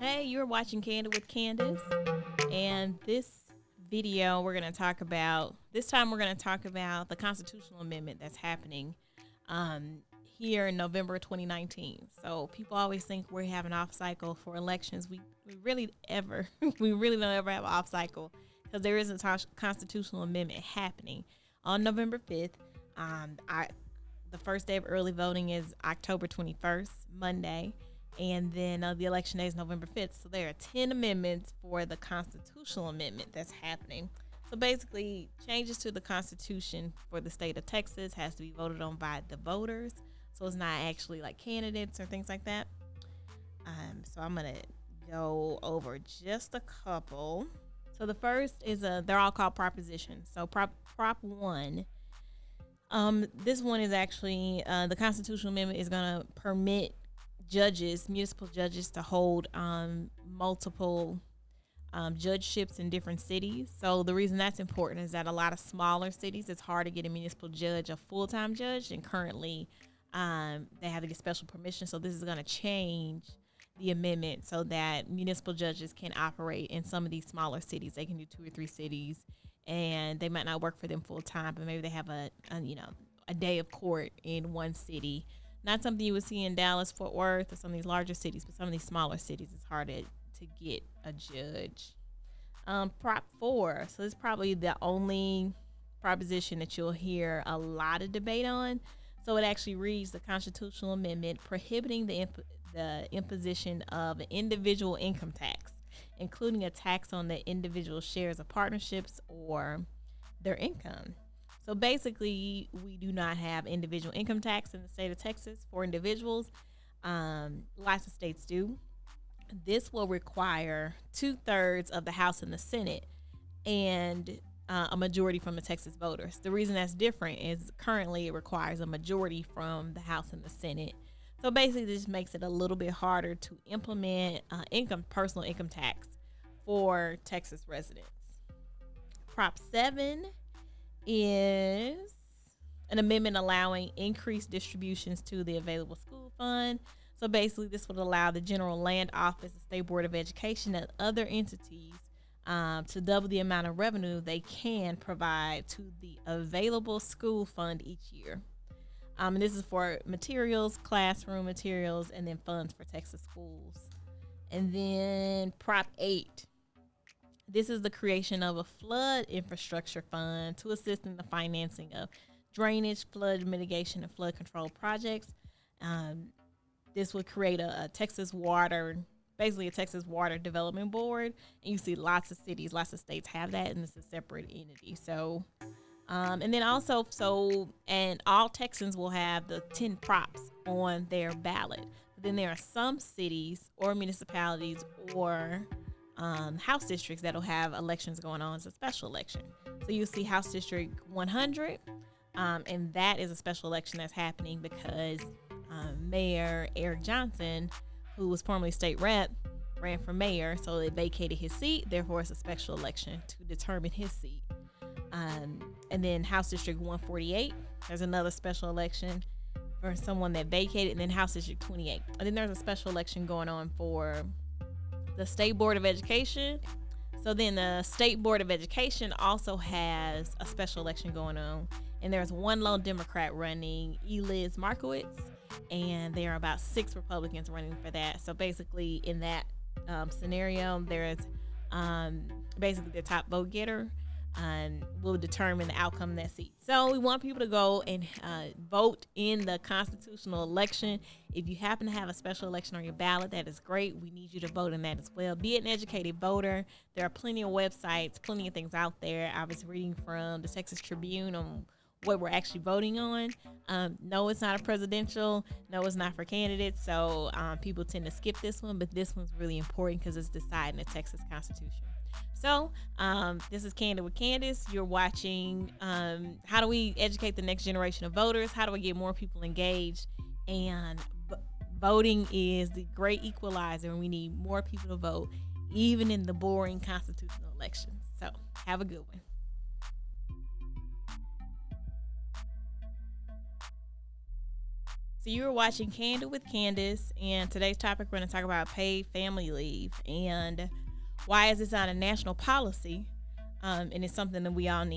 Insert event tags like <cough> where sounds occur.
Hey, you're watching Candid with Candace, and this video we're going to talk about. This time we're going to talk about the constitutional amendment that's happening um, here in November 2019. So people always think we have an off cycle for elections. We we really ever <laughs> we really don't ever have an off cycle because there is a constitutional amendment happening on November 5th. Um, I the first day of early voting is October 21st, Monday, and then uh, the election day is November 5th. So there are 10 amendments for the constitutional amendment that's happening. So basically, changes to the Constitution for the state of Texas has to be voted on by the voters. So it's not actually like candidates or things like that. Um, so I'm gonna go over just a couple. So the first is a they're all called propositions. So prop prop one um, this one is actually uh, the constitutional amendment is going to permit judges, municipal judges, to hold um, multiple um, judgeships in different cities. So the reason that's important is that a lot of smaller cities, it's hard to get a municipal judge, a full time judge, and currently um, they have to get special permission. So this is going to change the amendment so that municipal judges can operate in some of these smaller cities. They can do two or three cities and they might not work for them full time, but maybe they have a, a, you know a day of court in one city. Not something you would see in Dallas, Fort Worth, or some of these larger cities, but some of these smaller cities, it's hard to, to get a judge. Um, Prop four. So this is probably the only proposition that you'll hear a lot of debate on. So it actually reads the constitutional amendment prohibiting the imp- the imposition of an individual income tax including a tax on the individual shares of partnerships or their income. So basically, we do not have individual income tax in the state of Texas for individuals. Um, lots of states do. This will require two thirds of the House and the Senate and uh, a majority from the Texas voters. The reason that's different is currently it requires a majority from the House and the Senate so basically, this makes it a little bit harder to implement uh, income personal income tax for Texas residents. Prop 7 is an amendment allowing increased distributions to the available school fund. So basically, this would allow the General Land Office, the State Board of Education, and other entities um, to double the amount of revenue they can provide to the available school fund each year. Um, and this is for materials, classroom materials, and then funds for Texas schools. And then Prop 8. This is the creation of a flood infrastructure fund to assist in the financing of drainage, flood mitigation, and flood control projects. Um, this would create a, a, Texas water, basically a Texas water development board. And you see lots of cities, lots of states have that, and it's a separate entity. So um, and then also, so, and all Texans will have the 10 props on their ballot. But then there are some cities or municipalities or um, House districts that'll have elections going on as a special election. So you'll see House District 100, um, and that is a special election that's happening because um, Mayor Eric Johnson, who was formerly state rep, ran for mayor, so they vacated his seat. Therefore, it's a special election to determine his seat. Um, and then House District 148, there's another special election for someone that vacated, and then House District 28. And then there's a special election going on for the State Board of Education. So then the State Board of Education also has a special election going on, and there's one lone Democrat running, Eliz Markowitz, and there are about six Republicans running for that. So basically, in that um, scenario, there's um, basically the top vote getter and will determine the outcome of that seat. So we want people to go and uh, vote in the constitutional election. If you happen to have a special election on your ballot, that is great. We need you to vote in that as well. Be an educated voter. There are plenty of websites, plenty of things out there. I was reading from the Texas Tribune on what we're actually voting on. Um, no, it's not a presidential. No, it's not for candidates. So um, people tend to skip this one, but this one's really important because it's deciding the Texas Constitution. So, um, this is Candid with Candace. You're watching um, How Do We Educate the Next Generation of Voters? How do we get more people engaged? And b- voting is the great equalizer, and we need more people to vote, even in the boring constitutional elections. So, have a good one. So you are watching Candid with Candace, and today's topic we're going to talk about paid family leave and why is this not a national policy? Um, and it's something that we all need